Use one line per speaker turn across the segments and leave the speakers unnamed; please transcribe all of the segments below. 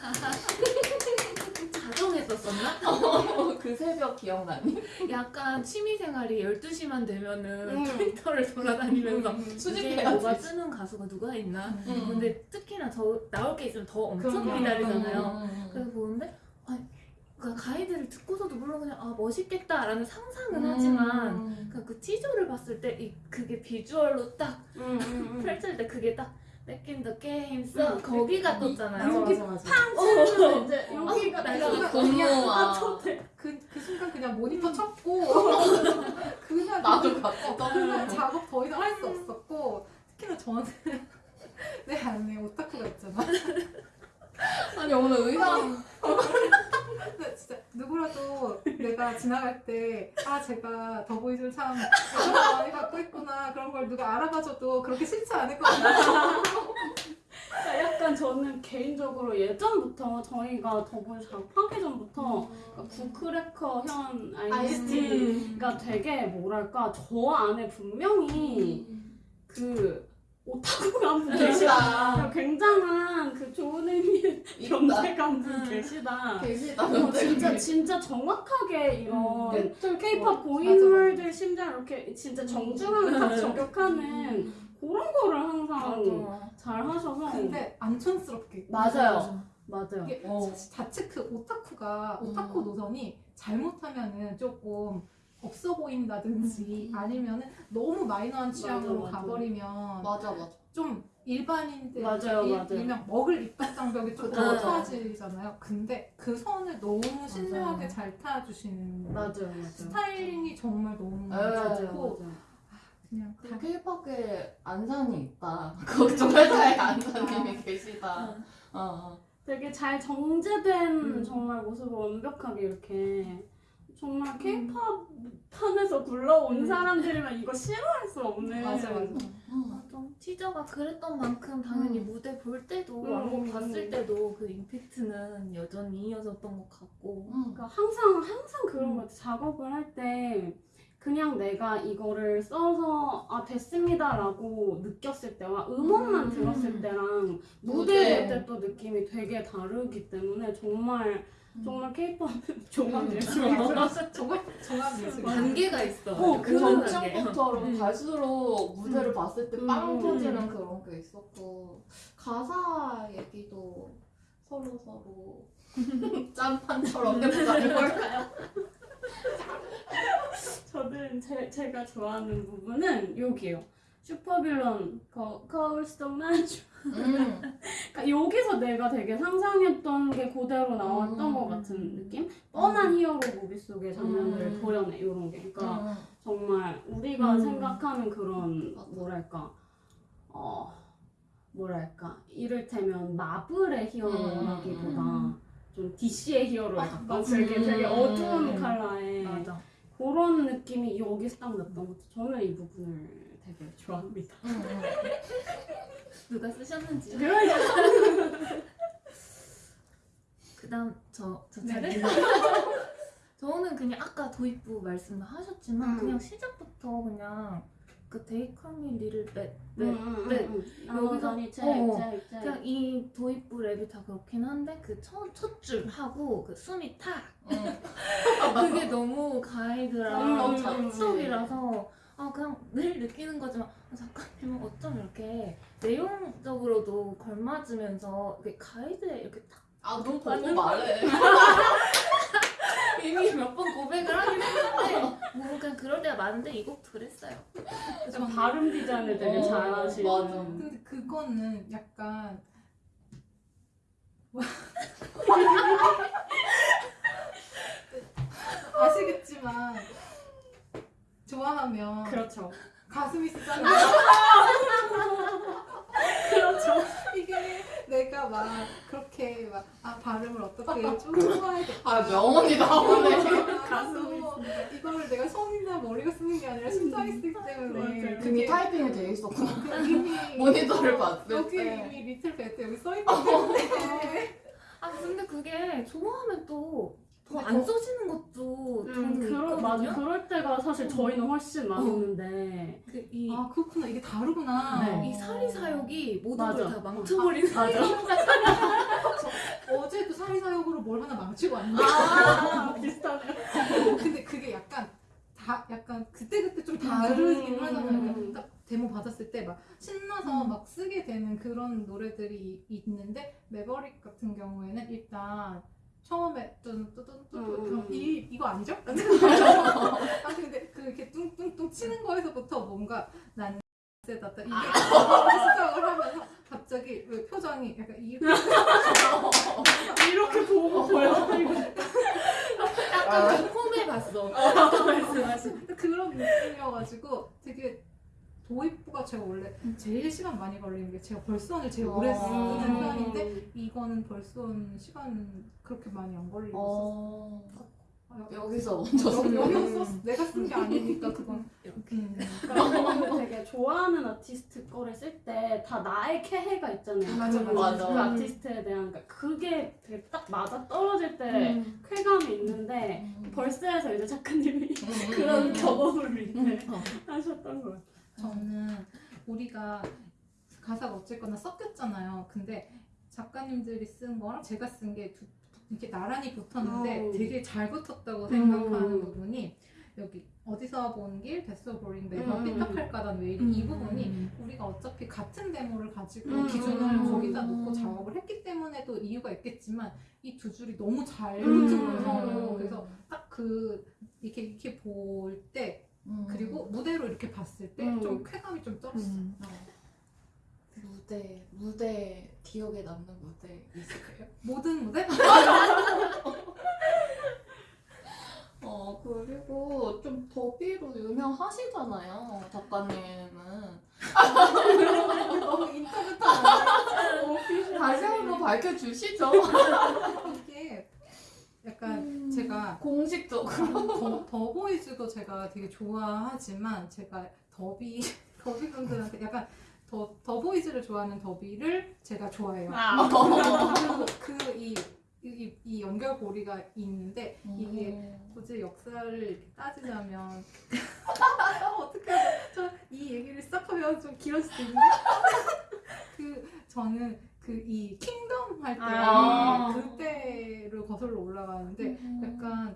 자정했었었나? 어, 어, 어, 그 새벽 기억나니?
약간 취미생활이 12시만 되면은
음.
트위터를 돌아다니면서
음. 음, 음.
수집해
뭐가 뜨는 가수가 누가 있나?
음.
근데 특히나 저 나올 게 있으면 더 엄청
그럼요.
기다리잖아요.
음.
음 그래서 보는데 아, 그 가이드를 듣고서도 물론 그냥 아 멋있겠다라는 상상은 하지만 그러니까 그 티저를 봤을 때 그게 비주얼로 딱 펼칠 때 그게 딱 In the game 써
음.
거기가 떴잖아요.
맞아 맞아.
치면서 이제. 여기가
내가
내가
공모아.
그, 그 순간 그냥 모니터 쳤고. 그날
나도
그-
같이
어, 그날 작업 더 이상 할 수 없었고 특히나 저는 내 안에 오타쿠가 있잖아.
아니 오늘 의상
근데 진짜 누구라도 내가 지나갈 때 아 제가 더보이즈를 참 많이 갖고 있 구나 그런 걸 누가 알아봐줘도 그렇게 싫지 않을 것 같아요.
그러니까 약간 저는 개인적으로 예전부터 저희가 더보이 작업하기 전부터 그러니까 구크래커 현 아이스티가 되게 뭐랄까 저 안에 분명히 그 오타쿠가 한분 계시다 굉장한 그 좋은 의미의. 존재감 분
음.
계시다
계시다.
어, 진짜 진짜 정확하게 이런 K-pop
맞아,
고인물들 심지어 이렇게 진짜 정중하게 딱 저격하는 그런 거를 항상
맞아.
잘 하셔서
근데 안 촌스럽게
맞아요 맞아요
이게
어.
자칫 그 오타쿠가 오타쿠
음.
노선이 잘못하면은 조금 없어 보인다든지
음.
아니면은 너무 마이너한 취향으로
맞아, 맞아.
가버리면
맞아 맞아.
좀 일반인들
맞아요,
일,
맞아요.
일명 먹을 입덕 장벽이 조금
맞아.
높아지잖아요. 근데 그 선을 너무 신중하게 잘 타주시는
맞아요 맞아요
스타일링이 정말 너무
네,
맞아요
좋고
맞아요
그냥 그다
K-팝에 안산이 있다. 걱정할 안산님이 계시다. 어, 어.
되게 잘 정제된
음.
정말 모습을 완벽하게 이렇게 정말 K-pop 판에서 굴러온
음.
사람들이면 이거 싫어할 수 없는
맞아 맞아.
음.
맞아. 티저가 그랬던 만큼 당연히
음.
무대 볼 때도
음,
왕곡
음,
봤을
음.
때도 그 임팩트는 여전히 이어졌던 것 같고
음.
그러니까 항상 항상 그런
음.
것 같아. 작업을 할 때 그냥 내가 이거를 써서 아 됐습니다라고 느꼈을 때와 음원만
음.
들었을 때랑
무대.
볼 때 또 느낌이 되게 다르기 때문에 정말
음.
정말 K-팝은 종합
음.
예술이다.
정말 정말 예술.
관계가 있어
어,
그
그런
전쯤부터
음.
갈수록 무대를
음.
봤을 때
음,
빵
음,
터지는
음.
그런 게 있었고 가사 얘기도 서로 서로 짠판처럼 해보자는 걸까요?
저는 제, 제가 좋아하는 부분은 여기요. 슈퍼빌런 거, 거울속 나주
음.
그러니까 여기서 내가 되게 상상했던 게 그대로 나왔던
음.
것 같은 느낌? 뻔한 히어로 무비 속의 장면들을
음.
도려내 이런 게 그러니까
음.
정말 우리가
음.
생각하는 그런. 뭐랄까 어 뭐랄까 이를테면 마블의 히어로라기보다
음.
좀 DC의 히어로에
아,
가까운. 되게 되게
음.
어두운
음.
컬러의
맞아
그런 느낌이 여기서 딱 났던 것 같아요. 저는 이 부분을 되게 좋아합니다.
음. 음.
누가 쓰셨는지
그러니까
그다음 저저
네.
차례 저는 그냥 아까 도입부 말씀하셨지만
음.
그냥 시작부터 그냥 그 데이커미 리를
네. 여기서
여기서- 어, 그냥 이 도입부 랩이 다 그렇긴 한데 그 첫 줄 하고 그 숨이 탁
음.
그게 너무 가이드랑
음,
너무
음,
찰떡이라서 아 그냥 늘 느끼는 거지만 아, 작가님은 어쩜 이렇게 내용적으로도 걸맞으면서 이렇게 가이드에 이렇게 딱
아, 넌 보고 말해.
이미 몇 번 고백을 하긴 했는데 뭐 그냥 그럴 때가 많은데 이 곡 그랬어요.
좀 발음 디자인을 되게
어,
잘하시는.
맞아.
근데 그거는 약간 아시겠지만 좋아하면
그렇죠.
가슴이 쓰잖아요.
그렇죠.
이게 내가 막 그렇게 막 아 발음을 어떻게 좀 좋아해야겠다.
아, 명언이 나오네.
가슴이 이거를 내가 손이나 머리가 쓰는 게 아니라 심장이 쓰기 때문에.
그게 타이핑이 돼 있었구나.
그
모니터를
어,
봤을
여기
때.
이미 리틀 배트 여기 써 있기 때문에
아 근데 그게 좋아하면 또 더
근데
안
거-
써지는 것도
음, 그럴, 맞아. 그럴 때가 사실 저희는 훨씬 많았는데.
그이
아 그렇구나 이게 다르구나.
네.
이 사리 사욕이 모든. 걸 다 망쳐버리는
맞아.
어제도 사리사욕으로 뭘 하나 망치고 왔는데
아, 비슷하네요.
그때 그때 좀 다르긴
음.
하잖아요. 딱 데모 받았을 때 막 신나서
음.
막 쓰게 되는 그런 노래들이 이- 있는데 매버릭 같은 경우에는 일단 처음에 뚜뚜뚜뚜
음.
이 이거 아니죠? 아 근데 그 이렇게 뚱뚱뚱 치는 거에서부터 뭔가 난 세다 이게 시작을 하면서 갑자기 왜 표정이 약간 이
이렇게 보고 보여.
약간 좀 폼해 봤어. 아까 말씀하신.
그런 느낌이어가지고 되게 도입부가 제가 원래 제일 시간 많이 걸리는 게 제가 벌스원을 제일 오래 쓰는
음.
편인데 이거는 벌스원 시간 그렇게 많이 안 걸리고
어,
있었어.
여기서 먼저 쓰는
여기서 썼 내가 쓴 게 아니니까 그건 음.
그러니까 되게 좋아하는 아티스트 거를 쓸 때 다 나의 캐해가 있잖아요.
맞아,
그,
맞아.
그 아티스트에 대한 그러니까 그게 되게 딱 맞아 떨어질 때
음.
쾌감이 있는데
음.
벌스에서 이제 작가님이
음.
그런 경험을 이제
음.
하셨던 것 같아요.
저는 우리가 가사가 어쨌거나 섞였잖아요. 근데 작가님들이 쓴 거랑 제가 쓴 게 이렇게 나란히 붙었는데
음.
되게 잘 붙었다고 생각하는
음.
부분이 여기 어디서 본길 됐어 보린 내가
음.
삐딱할 까단 왜 이리
음.
이 부분이 우리가 어차피 같은 데모를 가지고
음.
기준을
음.
거기다 놓고 작업을 했기 때문에도 이유가 있겠지만 이 두 줄이 너무 잘
음.
붙은 거예요 그래서 딱 그 이렇게 이렇게 볼 때
음.
그리고 무대로 이렇게 봤을 때
음.
좀 쾌감이 좀 떨었어.
음. 어. 무대 무대 기억에 남는 무대 있을까요?
모든 무대?
어 그리고 좀 더비로 유명하시잖아요 작가님은
너무 인터뷰
다시 한번 밝혀주시죠
이게 약간 제가
공식적으로.
더, 더보이즈도 제가 되게 좋아하지만 제가 더비 더비 분들한테 약간 더 더보이즈를 좋아하는 더비를 제가 좋아해요.
아.
그리고 그이 이, 이 연결고리가 있는데 이게 굳이 역사를 이렇게 따지자면 어떻게 저이 얘기를 시작하면 좀 길어질 수 있는데? 그 저는 그 이 킹덤 할때
아.
그때를 거슬러 올라가는데
음.
약간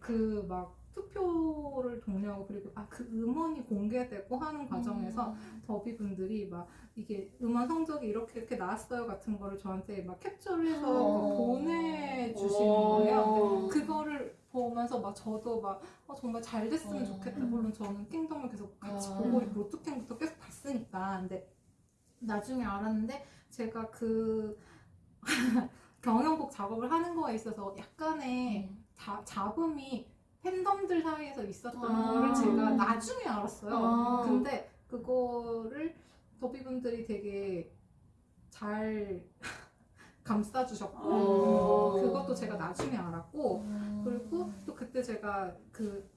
그 막 투표를 독려하고 그리고 아 그 음원이 공개되고 하는 과정에서 더비 분들이 막 이게 음원 성적이 이렇게 이렇게 나왔어요 같은 거를 저한테 막 캡처를 해서
어.
막 보내주시는 거예요. 그거를 보면서 막 저도 막 어, 정말 잘 됐으면
어.
좋겠다. 물론 저는 킹덤을 계속 같이
어.
보고 로투킹부터 계속 봤으니까. 근데 나중에 알았는데 제가 그 경영곡 작업을 하는 거에 있어서 약간의
음.
자, 잡음이 팬덤들 사이에서 있었던
아.
거를 제가 나중에 알았어요.
아.
근데 그거를 더비분들이 되게 잘 감싸주셨고
어.
그것도 제가 나중에 알았고
음.
그리고 또 그때 제가 그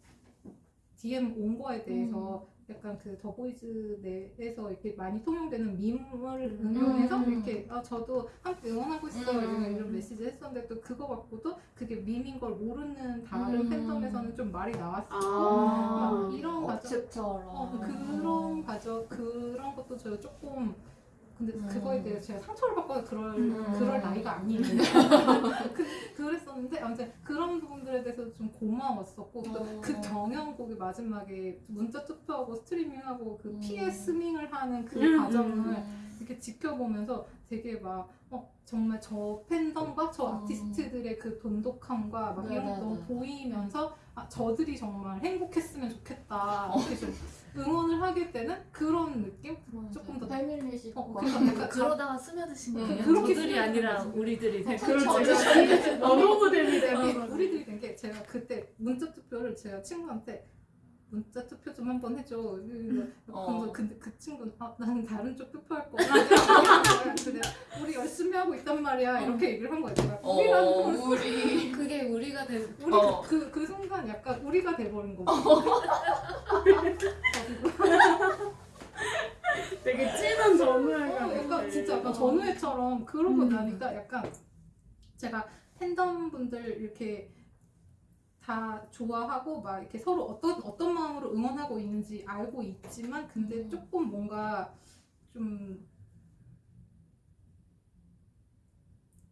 DM 온 거에 대해서
음.
약간 그 더보이즈 내에서 이렇게 많이 통용되는 밈을 응용해서
음.
이렇게 아 저도 함께 응원하고 있어요
음.
이런, 메시지 했었는데 또 그거 갖고도 그게 밈인 걸 모르는 다른
음.
팬덤에서는 좀 말이 나왔어.
아.
막 이런 과정 어, 그런 과정 그런 것도 제가 조금 근데
음.
그거에 대해 제가 상처를 받거나 그럴
음.
그럴 나이가 아니에요. 그, 그랬었는데 아무튼 그런 부분들에 대해서 좀 고마웠었고 또
어.
그 경연곡이 마지막에 문자 투표하고 스트리밍하고 그
음.
PS 스밍을 하는 그
음.
과정을
음.
이렇게 지켜보면서 되게 막 어, 정말 저 팬덤과 저
음.
아티스트들의 그 돈독함과 막 이런 게
네네네.
너무 보이면서 아, 저들이 정말 행복했으면 좋겠다 이렇게 좀 응원을 하게 되는 그런 느낌? 조금 더-
패밀리십
어, 그래서 약간
그러다가 스며드신
음,
거예요. 저들이 아니라. 우리들이 된. 거죠.
너무 재밌다.
우리, 우리들이 된 게 제가 그때 문자 투표를 제가 친구한테 문자 투표 좀 한번 해줘.
어.
근데 그 친구는 아 나는 다른 쪽 투표할 거야. 우리 열심히 하고 있단 말이야. 이렇게 얘기를 한 거야.
어,
우리라는 걸
우리
그게 우리가 된
우리
어.
그, 그 순간 약간 우리가 돼버린 거고.
되게 진한 전후회가
어, 약간 진짜 약간 전우회처럼 그러고
음.
나니까 약간 제가 팬덤 분들 이렇게 다 좋아하고 막 이렇게 서로 어떤 어떤 마음으로 응원하고 있는지 알고 있지만 근데
음.
조금 뭔가 좀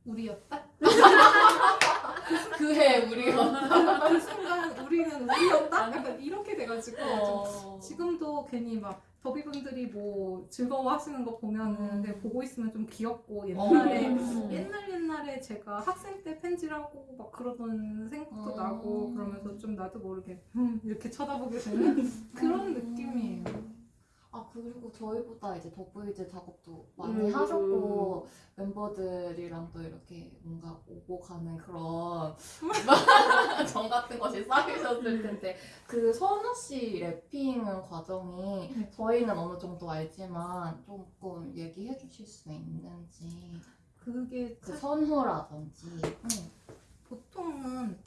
우리였다?
그해 우리가
그 순간 우리는 우리였다? 약간 이렇게 돼가지고
어.
지금도 괜히 막 더비분들이 뭐 즐거워하시는 거 보면은
음.
그냥 보고 있으면 좀 귀엽고 옛날에
음.
옛날 옛날에 제가 학생 때 팬지라고 막 그러던 생각도
음.
나고 그러면서 좀 나도 모르게 음, 이렇게 쳐다보게 되는 그런
음.
느낌이에요.
아 그리고 저희보다 이제 더보이즈 작업도 많이
음.
하셨고 멤버들이랑 또 이렇게 뭔가 오고 가는 그런 정 같은 것이 쌓이셨을 텐데 그 선우 씨 래핑 과정이
네.
저희는 어느 정도 알지만 조금 얘기해 주실 수 있는지
그게
그
사실
선후라든지 응.
보통은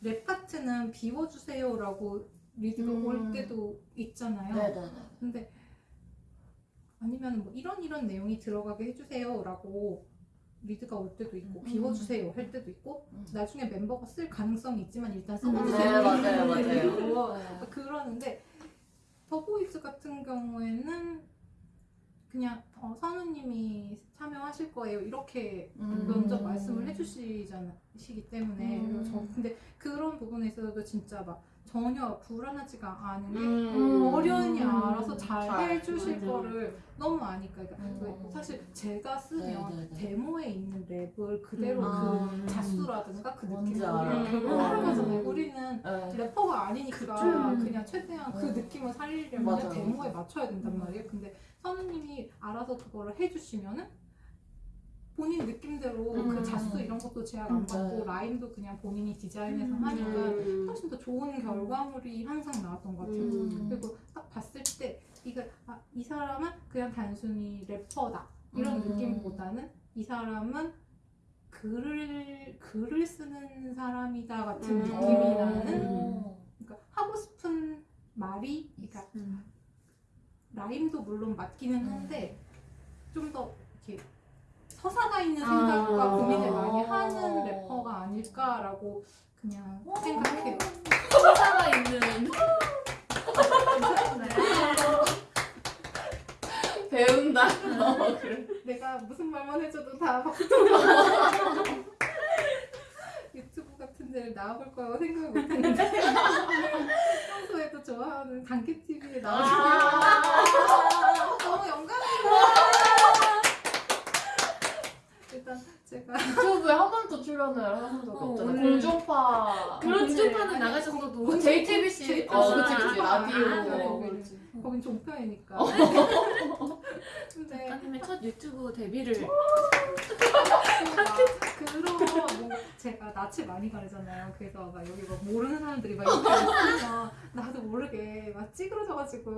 랩 파트는 비워주세요라고 리드가
음.
올 때도 있잖아요.
네네네
근데 아니면 뭐 이런 이런 내용이 들어가게 해주세요라고 리드가 올 때도 있고
음.
비워주세요 할 때도 있고
음.
나중에 멤버가 쓸 가능성이 있지만 일단
네,
써주세요
맞아요,
이런
맞아요.
식으로
네.
그러는데 더보이즈 같은 경우에는 그냥 어, 선우님이 참여하실 거예요 이렇게
음.
먼저 말씀을 해주시기 때문에
음.
저 근데 그런 부분에 있어서도 진짜 막 전혀 불안하지가 않은 게
음.
어련히 알아서 잘,
잘,
해주실
맞아.
거를 너무 아니까 그러니까
음.
왜 사실 제가 쓰면
네, 네, 네.
데모에 있는 랩을 그대로
음.
그 자수라든가 그
뭔지
느낌을. 결국
음.
우리는
네.
래퍼가 아니니까
그쵸.
그냥 최대한 그
음.
느낌을 살리려면
맞아요,
데모에. 맞춰야 된단
음.
말이에요 근데 선우님이 알아서 그거를 해주시면은 본인 느낌대로
음.
그 자수 이런 것도 제약 안
음.
받고
네.
라임도 그냥 본인이 디자인해서
음.
하니까
음.
훨씬 더 좋은 결과물이 항상 나왔던 것 같아요.
음.
그리고 딱 봤을 때 이거 아, 이 사람은 그냥 단순히 래퍼다 이런
음.
느낌보다는 이 사람은 글을 글을 쓰는 사람이다 같은
음.
느낌이 나는
어.
그러니까 하고 싶은 말이 그러니까
음.
라임도 물론 맞기는
음.
한데 좀 더 이렇게 서사가 있는
아.
생각과 고민을 많이
어.
하는 래퍼가 아닐까라고 그냥 생각해요.
서사가 있는.
배운다. 어, 그래.
내가 무슨 말만 해줘도 다 박수 유튜브 같은 데를 나와볼 거라고 생각을 못했는데. 평소에도 좋아하는 단케TV에 나와주면 너무 영광이에요 일단 제가
유튜브에 한 번도 출연을 하신 적이
어,
없잖아요.
오늘-
공중파.
그렇지.
공중파는 나가셨어도
그 JTBC
JTBC.
어 그치 그치.
아,
라디오.
아, 그래,
어,
거긴 종편이니까. 근데
작가님의 첫 유튜브 데뷔를.
그런 뭔가 제가 낯을 많이 가리잖아요. 그래서 막 여기 막 모르는 사람들이 막 이렇게 있으면 나도 모르게 막 찌그러져가지고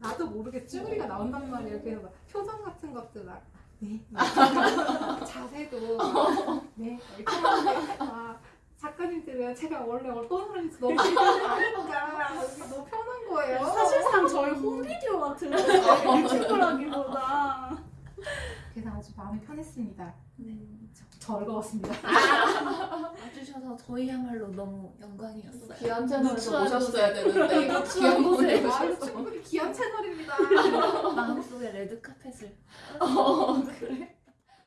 나도 모르게 쭈구리가 나온단 말이에요. 그래서 막 표정 같은 것들 막 네, 막 자세도. 네. 이렇게 하는데 아 작가님들은 제가 원래 어떤 사람인지 너무 잘 아니까. 너무 편한 거예요.
사실상 저희 홈비디오 같은 거예요. 유튜브라기보다.
아주 마음이 편했습니다.
네.
즐거웠습니다.
와주셔서 저희야말로 너무 영광이었어요.
귀한 채널에서 모셨어야 되는데 귀한
곳에
충분히 귀한 채널입니다.
마음속에 레드 카펫을
어 그래